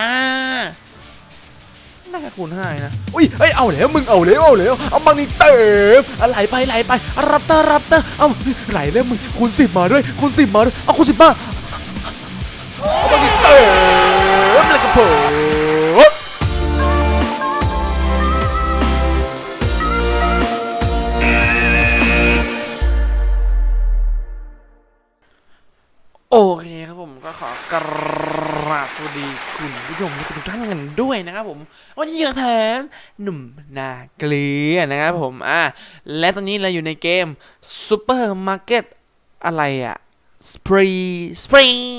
จ้าน่าจะคูณห้านะ อุ้ยเอ้ย เอาแล้วมึงเอาแล้วเอาแล้วเอาบางนี่เติมอะไหลไปไหลไป รับเตอร์รับเตอร์เอาไหลแล้วมึงคูณสิบมาด้วยคูณสิบมาด้วยเอาคูณสิบมาเอาบางนี่เติมแล้วก็ผมโอเคครับผมก็ขอกรา บสวัสดีคุณผู้ชมทุกท่านกันด้วยนะครับผม วันนี้อยู่กับผมหนุ่มนาเกลียนะครับผมอะและตอนนี้เราอยู่ในเกมซูเปอร์มาร์เก็ตอะไรอะ Spree สปริง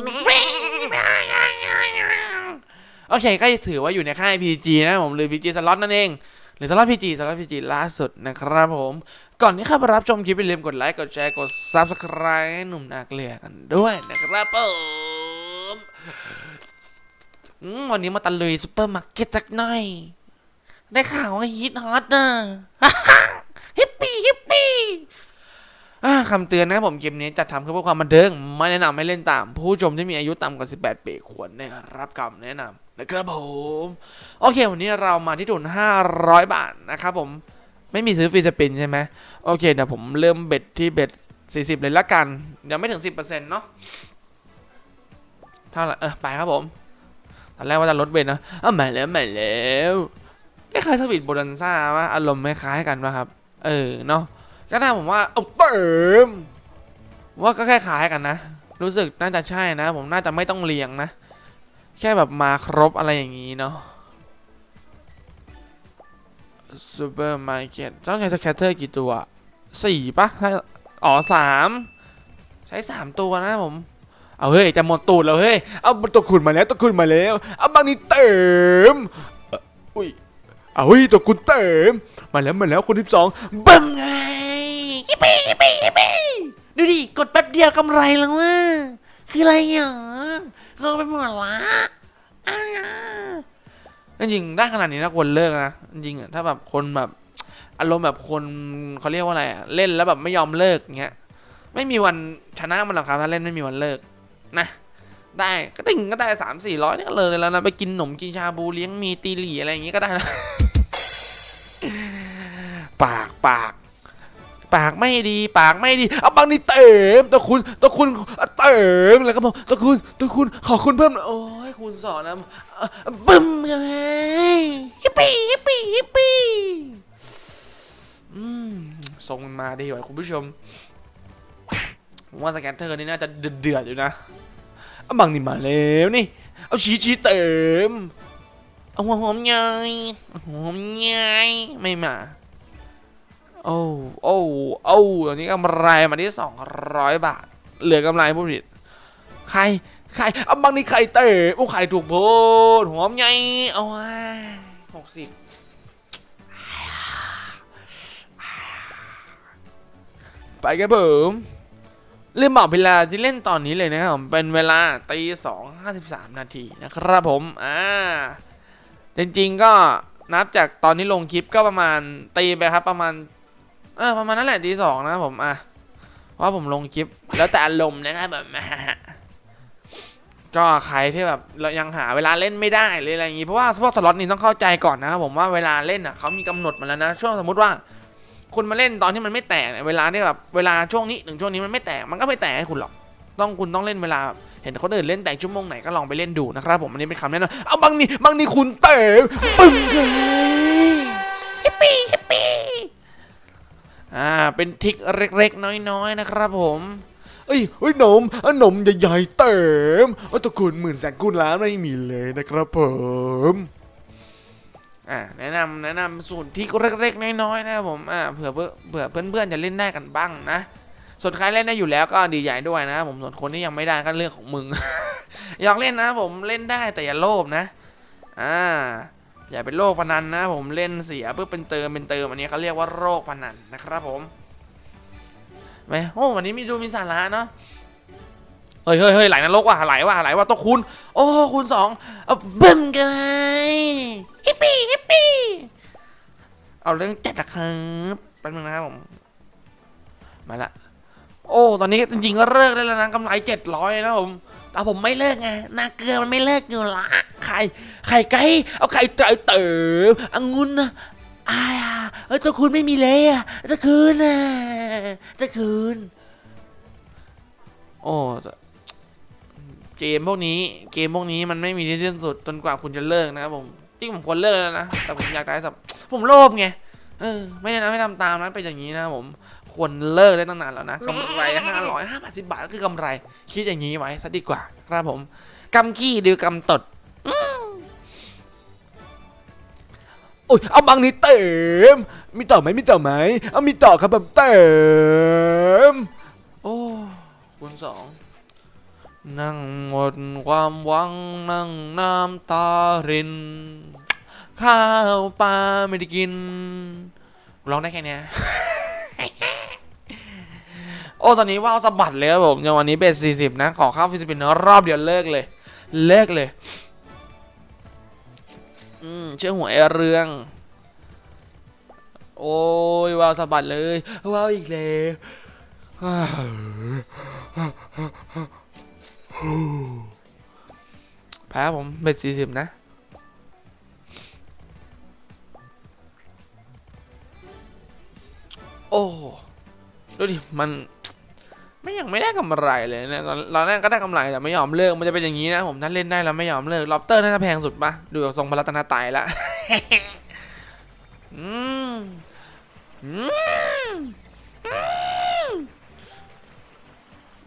โอเคก็ถือว่าอยู่ในค่าย PG นะผมหรือ PG สล็อตนั่นเองหรือสล็อต PG สล็อต PG ล่าสุดนะครับผม ก่อนที่เข้าไปรับชมคลิปอย่าลืมกดไลค์ กดแชร์ กด Subscribe ให้หนุ่มนาเกลียกันด้วยนะครับผม วันนี้มาตะลุยซูเปอร์มาร์เก็ตสักหน่อย ได้ข่าวว่าฮิตฮอตนะฮิปปี้ฮิปปี้คำเตือนนะผมเกมนี้จัดทำขึ้นเพื่อความบันเทิงไม่แนะนำให้เล่นตาม ผู้ชมที่มีอายุต่ำกว่า 18 ปีควรได้รับคำแนะนำนะครับผม โอเค วันนี้เรามาที่ทุน 500 บาทนะครับผมไม่มีซื้อ free spin ใช่ไหมโอเคเดี๋ยวผมเริ่ม bet ที่ bet 40 เลยละกันยังไม่ถึง 10%เนาะเท่าไหร่เออไปครับผม ตอนแรกว่าจะลด bet นะอ้าวมาแล้วมาแล้วคล้ายๆ Sweet Bonanza ว่าอารมณ์ไม่คล้ายกันป่ะครับ เออเนาะก็น่าผมว่าเอาเติมว่าก็คล้ายๆกันนะ รู้สึกน่าจะใช่นะ ผมน่าจะไม่ต้องเรียงนะ แค่แบบมาครบอะไรอย่างนี้เนาะซูเปอร์มาร์เก็ตต้องใช้สแคตเตอร์กี่ตัวสี่ปะอ๋อสามใช้สามตัวนะผม เอาเฮ้ยจะหมดตูดแล้วเฮ้ย เอาตัวคุณมาแล้วตัวคุณมาแล้ว เอาบางนี้เติมเอ่ออุ้ย เอาเฮ้ยตัวคุณเติม มาแล้วมาแล้วคนที่สองบังไงฮิปปี้ฮิปปี้ฮิปปี้ดูดิกดแป๊บเดียวกำไรแล้วว่ะคืออะไรเหรอเราไปหมดละอ้าวจริงๆได้ขนาดนี้นะควรเลิกนะจริงๆอะถ้าแบบคนแบบอารมณ์แบบคนเขาเรียกว่าอะไรอะเล่นแล้วแบบไม่ยอมเลิกเงี้ยไม่มีวันชนะมันหรอกครับถ้าเล่นไม่มีวันเลิก นะได้ก็ติ่งก็ได้สามสี่ร้อยนี่ก็เลยแล้วนะไปกินหนมกินชาบูเลี้ยงมีตีหลี่อะไรอย่างงี้ก็ได้นะปากปาก ปากไม่ดี ปากไม่ดีเอาบางนี่เต็มตัวคุณตัวคุณเต็มแล้วก็บอกตัวคุณตัวคุณขอคุณเพิ่มหน่อยโอ้ยคุณสอนนะเอ่อบึ้มไงฮิปปี้ฮิปปี้ฮิปปี้อืมส่งมันมาดีกว่าคุณผู้ชมผมว่าสแกนเตอร์นี่น่าจะเดือดๆอยู่นะเอา บางนี่มาแล้วนี่ เอาชี้ชี้เต็มเอาหัวหอมใหญ่หอมใหญ่ไม่มา โอ้โอ้โอ้ตอนนี้กำไรมาที่สองร้อยบาท เหลือกำไรผู้ผลิตใคร ใครเอาบางนี่ไข่เต๋โอ้ไข่ถูกโพดหอมใหญ่เอาหกสิบไปกันผม ลืมบอกเวลาที่เล่นตอนนี้เลยนะครับผมเป็นเวลาตีสองห้าสิบสามนาทีนะครับผมอ่าจริงๆก็นับจากตอนนี้ลงคลิปก็ประมาณตีไปครับประมาณเออประมาณนั้นแหละตีสองนะครับผมอะเพราผมลงคลิปแล้วแต่อารมณ์นะครับแบบก็ใครที่แบบเรายังหาเวลาเล่นไม่ได้เลยอะไรอย่างงี้เพราะว่าพวกสล็อตนี้ต้องเข้าใจก่อนนะครับผมว่าเวลาเล่นอะเขามีกำหนดมาแล้วนะช่วงสมมติว่า คุณมาเล่นตอนที่มันไม่แตกเนี่ยเวลาที่แบบเวลาช่วงนี้ถึงช่วงนี้มันไม่แตกมันก็ไม่แตกให้คุณหรอก ต้องคุณต้องเล่นเวลาแบบเห็นคนอื่นเล่นแตกชั่วโมงไหนก็ลองไปเล่นดูนะครับผมอันนี้เป็นคำแนะนำเอาบางนี่บางนี่คุณเตะปึ้งเลยฮิปปี้ฮิปปี้อ่าเป็นทริกเล็กๆ น้อยๆนะครับผมเอ้ยเฮ้ยหนมอะหนมใหญ่ๆเต็มโอ้ตะคุณหมื่นแสนกุลล้านไม่มีเลยนะครับผม อ่าแนะนำแนะนำสูตรที่เล็กๆน้อยๆนะครับผมอ่าเผื่อเพื่อเผื่อเพื่อนๆจะเล่นได้กันบ้างนะส่วนใครเล่นได้อยู่แล้วก็ดีใจด้วยนะผมส่วนคนที่ยังไม่ได้ก็เรื่องของมึงอยากเล่นนะผมเล่นได้แต่อย่าโลภนะอ่าอย่าเป็นโรคพนันนะ ผมเล่นเสียเพื่อเป็นเติมเป็นเติมอันนี้เขาเรียกว่าโรคพนันนะครับผมไหมโอ้วันนี้มีดูมีสาระเนาะ เฮ้ยเฮ้ยเฮ้ยไหลนรกว่ะไหลว่ะไหลว่ะตัวคูณโอ้คูณสองเอาบึ้มกันฮิปปี้ฮิปปี้เอาเรื่องจัดนะครับแป๊บนึงนะครับผมมาละโอ้ตอนนี้จริงๆก็เลิกได้แล้วนะกำไรเจ็ดร้อยนะผมแต่ผมไม่เลิกไงนาเกลือมันไม่เลิกอยู่ละไข่ไข่ไก่เอาไข่ไก่เติมองุ่นนะอายอะเออเจ้าคุณไม่มีเลยอะเจะคืนน่ะเจะคืนโอ้แต่ เกมพวกนี้เกมพวกนี้มันไม่มีที่สิ้นสุดจนกว่าคุณจะเลิกนะครับผมจริงผมควรเลิกแล้วนะแต่ผมอยากได้สับผมโลภไงเออไม่ได้นะไม่ทำตามนั้นเป็นอย่างนี้นะผมควรเลิกได้ตั้งนานแล้วนะกำไรห้าร้อยห้าสิบบาทก็คือกำไร คิดอย่างนี้ไว้ซะดีกว่าครับผมกำขี้ดีกว่ากำตดโอ้ยเอาบางนี้เต็มมีต่อไหมมีต่อไหมเอามีต่อครับแบบเต็มโอ้คุณสอง นั่งหมดความหวังนั่งน้ำตาริน ข้าวปลาไม่ได้กินร้องได้แค่เนี้ยโอ้ตอนนี้ว่าวสะบัดเลยครับผมอย่างวันนี้เบสสี่สิบนะขอข้าวฟิลิปปินรอบเดียวเลิกเลย เลิกเลย อืมเชื่อหัวไอเรือง โอ้ยว่าวสะบัดเลย ว่าวอีกแล้ว แพ้ผมเบ็ดสี่สิบนะ โอ้ ดูดิ มัน ไม่ยังไม่ได้กำไรเลยนี่ยตอนแรกก็ได้กำไรแต่ไม่ยอมเลิก มันจะเป็นอย่างนี้นะ ผมถ้าเล่นได้แล้วไม่ยอมเลิกล็อบเตอร์น่าจะแพงสุดปะดูจากทรงพระรัตนตรัยละอืมอืม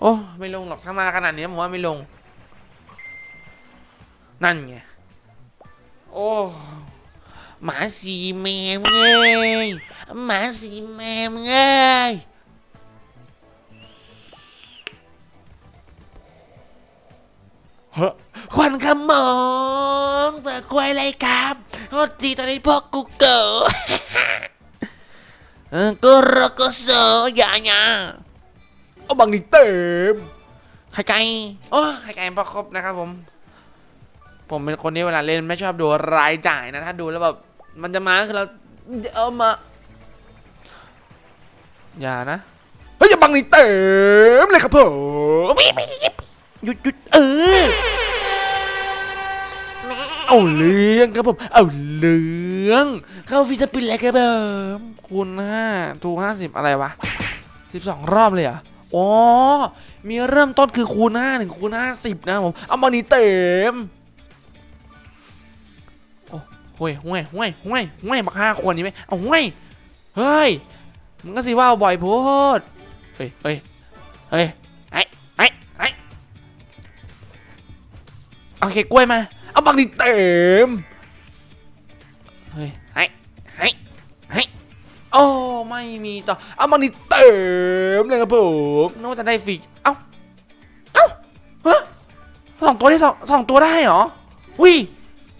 โอ้ไม่ลงหรอกถ้ามาขนาดนี้ผมว่าไม่ลง นั่นไง โอ้ หมาสีแมวเงยหมาสีแมวเงยควันขมองเปิดควยอะไรครับโทษทีตอนนี้พวกกูเกิดกูรอกูโซอย่าอย่า เอาบางนี่เต็มไข่ไก่โอ้ไข่ไก่ประครบนะครับผม ผมเป็นคนที่เวลาเล่นไม่ชอบดูรายจ่ายนะ ถ้าดูแล้วแบบมันจะมาคือเราเอามา อย่านะเฮ้ยอย่าบังนี่เต็มเลยครับผมหยุดหยุดเออเอาเรื่องครับผม เอาเรื่องเข้าฟิสปินแล้วครับผมคูณห้าทูห้าสิบอะไรวะสิบสองรอบเลยเหรอะ อ๋อ มีเริ่มต้นคือคูณห้าหนึ่งคูณห้าสิบนะผม เอาบังนี่เต็ม โอ้ห่วยห่วยห่วยห่วยห่วยมาฆ่าคนนี้ไหมเอาห่วย เฮ้ยมึงก็สิว่าบ่อยโพดเฮ้ยเฮ้ยเฮ้ยไอ้ไอ้ไอ้เอาเค้กล้วยมา เอาบักดิเต็ม เฮ้ย โอ้ไม่มีต่อ เอาบักดิเต็มเลยครับผมนึกว่าจะได้ฟรีเอ้า เอ้าฮะสองตัวได้สองสองตัวได้เหรอวิ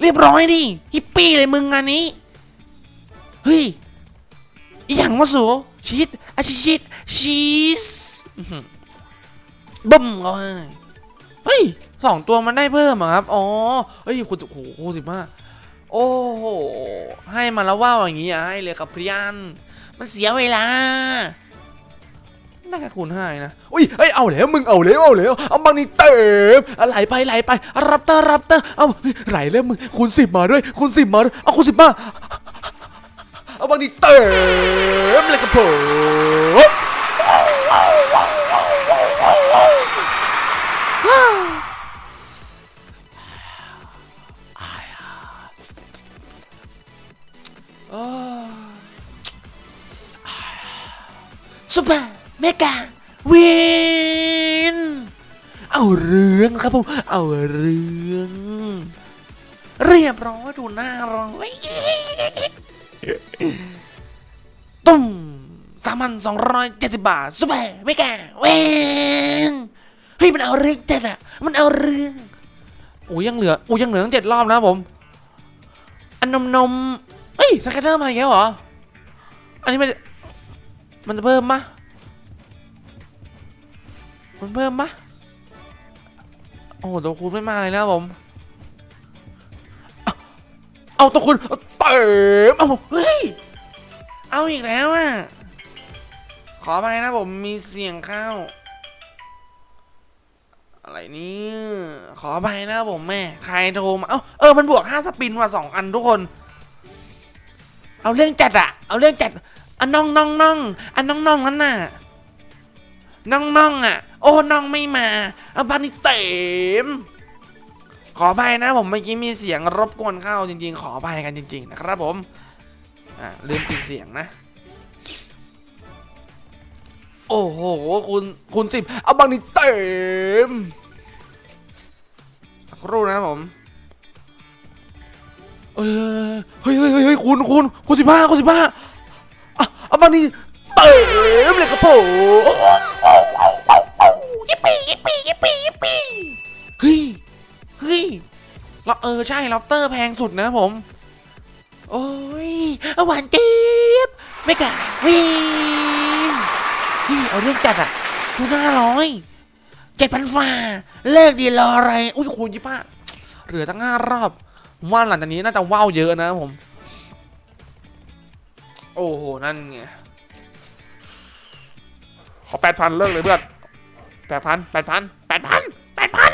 เรียบร้อยดิฮิปปี้เลยมึงงานนี้ เฮ้ยอหย่างวะสูชีสอาชีชีสชีสบึ้มเขาให้เฮ้ยสองตัวมันได้เพิ่มเหรอครับ อ๋อ เฮ้ยคุณโอ้โหสิบห้า โอ้โห ให้มาแล้วว่าอย่างงี้อะให้เลยครับเพื่อนมันเสียเวลาได้แค่คูณห้านะ อุ้ยเฮ้ย เอาแล้ว มึงเอาแล้ว เอาแล้ว เอาบังนี่เต็มอะไหลไปไหลไป รับเตอร์รับเตอร์ เอาไหลแล้วมึง คูณสิบมาด้วย คูณสิบมาด้วย เอาคูณสิบมา เอาบังนี่เต็มเลยครับผม ซุปเปอร์เมกาวินเอาเรื่องครับผมเอาเรื่อง เรียบร้อยดูหน้าราเว้ยตุ้มสามพันสองร้อยเจ็ดสิบบาท super mega win เฮ้ยมันเอาเรื่องจัดอะมันเอาเรื่องโอ้ยยังเหลือโอ้ยยังเหลือตั้งเจ็ดรอบนะผมอันนมนม เฮ้ย scatter มาอีกแล้วเหรอ อันนี้มันจะมันจะเพิ่มมะมันเพิ่มมะโอ้โหตัวคูณไม่มาเลยนะผม เอาตัวคุณเติมเอาเฮ้ย เอาอีกแล้วอะ ขอไปนะผมมีเสียงข้าอะไรอะไรนี่ขอไปนะผมแม่ ใครโทรมา เอ้า เออ มันบวกห้าสปินว่ะสองอันทุกคน เอาเรื่องจัดอะเอาเรื่องจัดอันน้องน้องน้องอันน้องน้องนั่นน่ะน้องน้องอะโอ้น้องไม่มาเอาบ้านนี้เต็มขออภัยนะผมเมื่อกี้มีเสียงรบกวนเข้าจริง ๆ ขออภัยกันจริง ๆ นะครับผมอ่าลืมปิดเสียงนะ โอ้โหคุณคุณสิบเอาบางนี้เต็มสักครู่นะผม เออเฮ้ยเฮ้ยเฮ้ยเฮ้ยคุณคุณคุณสิบห้าคุณสิบห้าอะเอาบานี้เต็มเลยครับผมยิปปี้ยิปปี้ยิปปี้ยิปปี้เฮ้ยเฮ้ยเราเออใช่ล็อบเตอร์แพงสุดนะผม โอ้ยหวานเจี๊บไม่กล้าวิ่งนี่เอาเรื่องจัดอะทุนห้าร้อยเจ็ดพันฝ่าเลิกดีรออะไร อุ้ยคุณยี่ป้าเหลือตั้งห้ารอบ ว่าหลังจากนี้น่าจะว้าวเยอะนะครับผม โอ้โห นั่นไง ขอแปดพันเลิกเลยเพื่อนแปดพันแปดพันแปดพันแปดพัน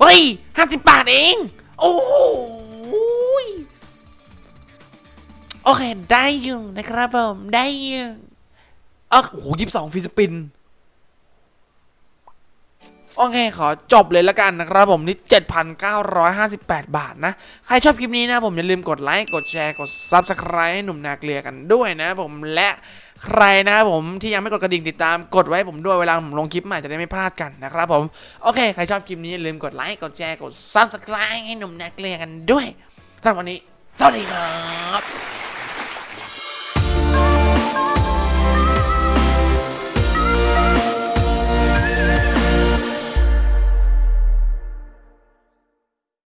เฮ้ยห้าสิบบาทเอง โอ้โหยโอเค ได้อยู่นะครับผม ได้อยู่เอ้าโอ้โหยี่สิบสอง free spin โอเคขอจบเลยละกันนะครับผมนี่ 7,958 บาทนะ ใครชอบคลิปนี้นะผมอย่าลืมกดไลค์ กดแชร์ กด Subscribe ให้หนุ่มนาเกลียกันด้วยนะผมและใครนะผมที่ยังไม่กดกระดิ่งติดตามกดไว้ผมด้วยเวลาผมลงคลิปใหม่จะได้ไม่พลาดกันนะครับผมโอเคใครชอบคลิปนี้อย่าลืมกดไลค์กดแชร์กด Subscribe ให้หนุ่มนาเกลียกันด้วยสำหรับวันนี้ สวัสดีครับ